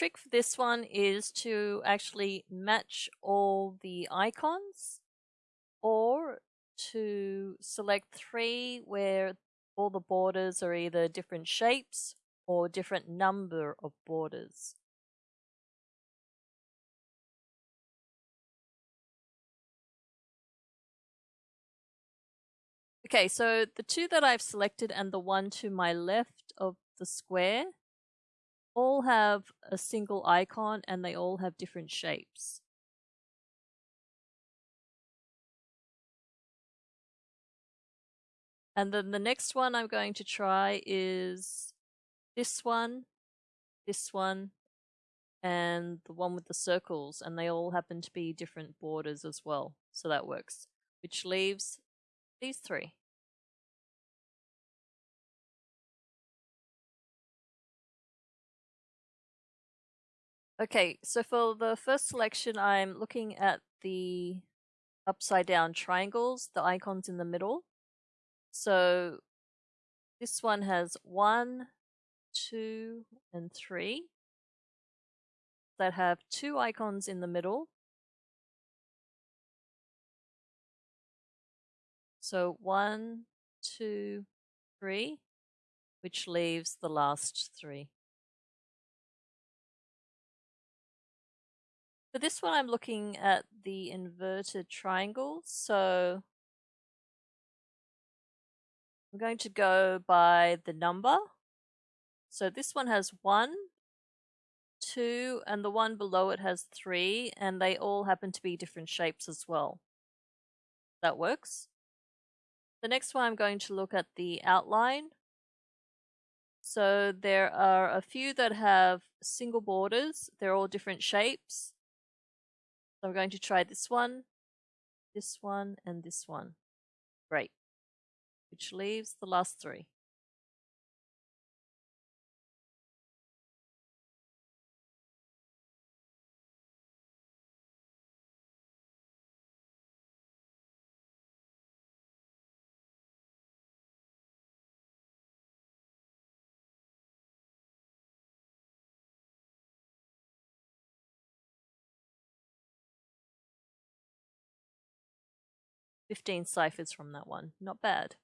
trick for this one is to actually match all the icons or to select three where all the borders are either different shapes or different number of borders. Okay, so the two that I've selected and the one to my left of the square all have a single icon and they all have different shapes. And then the next one I'm going to try is this one, this one, and the one with the circles, and they all happen to be different borders as well. So that works, which leaves these three. Okay, so for the first selection, I'm looking at the upside down triangles, the icons in the middle. So this one has one, two, and three that have two icons in the middle. So one, two, three, which leaves the last three. For this one, I'm looking at the inverted triangles. So I'm going to go by the number. So this one has one, two, and the one below it has three, and they all happen to be different shapes as well. That works. The next one I'm going to look at the outline. So there are a few that have single borders. They're all different shapes. So I'm going to try this one, this one, and this one. Great. Which leaves the last three. Fifteen ciphers from that one. Not bad.